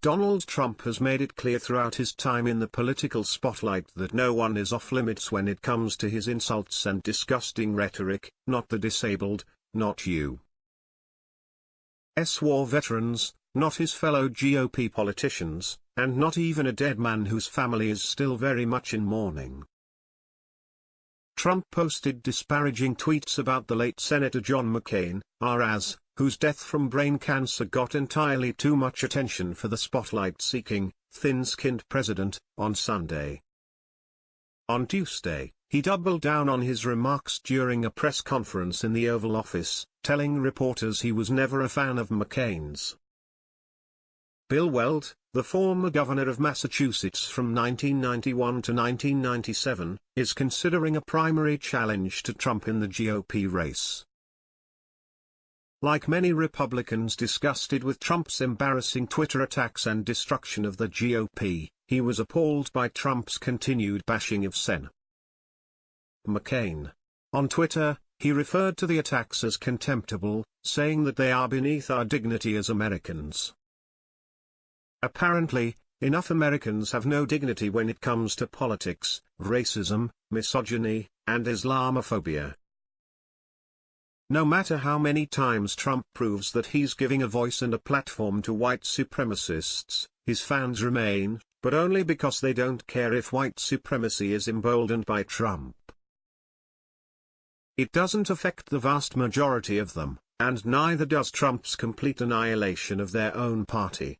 Donald Trump has made it clear throughout his time in the political spotlight that no one is off limits when it comes to his insults and disgusting rhetoric, not the disabled, not you. S war veterans, not his fellow GOP politicians, and not even a dead man whose family is still very much in mourning. Trump posted disparaging tweets about the late Senator John McCain, RAS, whose death from brain cancer got entirely too much attention for the spotlight-seeking, thin-skinned president, on Sunday. On Tuesday, he doubled down on his remarks during a press conference in the Oval Office, telling reporters he was never a fan of McCain's. Bill Weld, the former governor of Massachusetts from 1991 to 1997, is considering a primary challenge to Trump in the GOP race. Like many Republicans disgusted with Trump's embarrassing Twitter attacks and destruction of the GOP, he was appalled by Trump's continued bashing of Sen. McCain. On Twitter, he referred to the attacks as contemptible, saying that they are beneath our dignity as Americans. Apparently, enough Americans have no dignity when it comes to politics, racism, misogyny, and Islamophobia. No matter how many times Trump proves that he's giving a voice and a platform to white supremacists, his fans remain, but only because they don't care if white supremacy is emboldened by Trump. It doesn't affect the vast majority of them, and neither does Trump's complete annihilation of their own party.